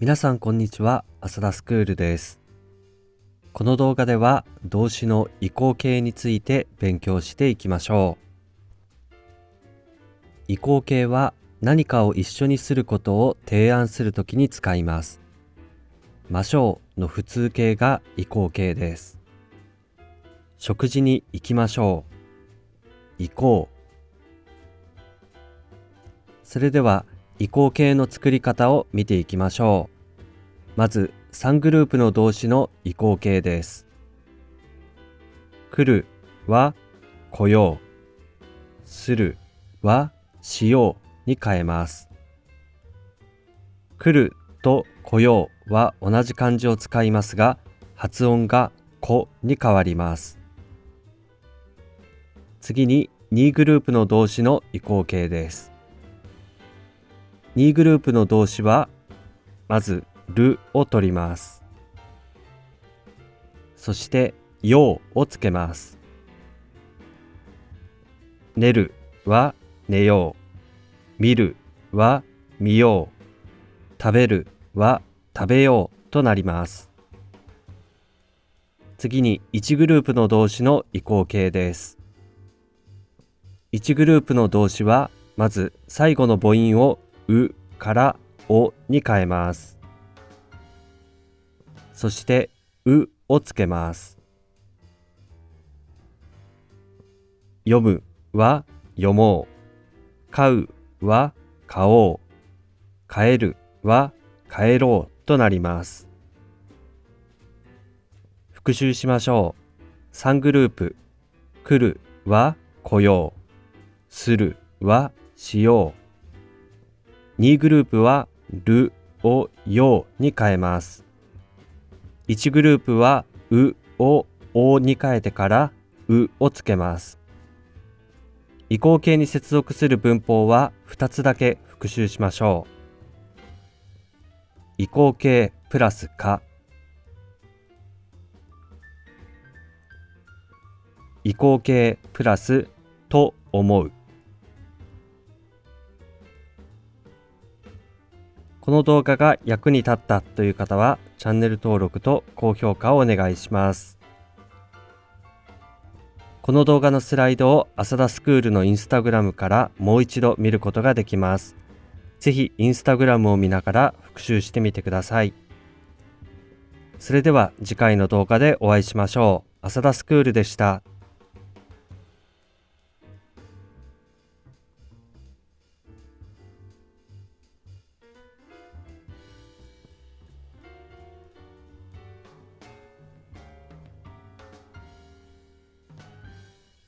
皆さんこんにちは、浅田スクールです。この動画では動詞の移行形について勉強していきましょう。移行形は何かを一緒にすることを提案するときに使います。ましょうの普通形が移行形です。食事に行きましょう。行こう。それでは移行形の作り方を見ていきましょう。まず3グループの動詞の移行形です。来るは来よう。するはしように変えます。来ると来ようは同じ漢字を使いますが、発音がこに変わります。次に2グループの動詞の移行形です。2グループの動詞は、まず、るを取ります。そして、ようをつけます。寝るは寝よう。見るは見よう。食べるは食べようとなります。次に1グループの動詞の移行形です。1グループの動詞は、まず最後の母音をうからおに変えます。そして、うをつけます。読むは読もう。買うは買おう。帰るは帰ろうとなります。復習しましょう。3グループ。来るは来よう。するはしよう。2グループはるをように変えます。1グループはうをおに変えてからうをつけます。移行形に接続する文法は2つだけ復習しましょう。移行形プラスか移行形プラスと思うこの動画が役に立ったという方はチャンネル登録と高評価をお願いします。この動画のスライドを浅田スクールのインスタグラムからもう一度見ることができます。ぜひインスタグラムを見ながら復習してみてください。それでは次回の動画でお会いしましょう。浅田スクールでした。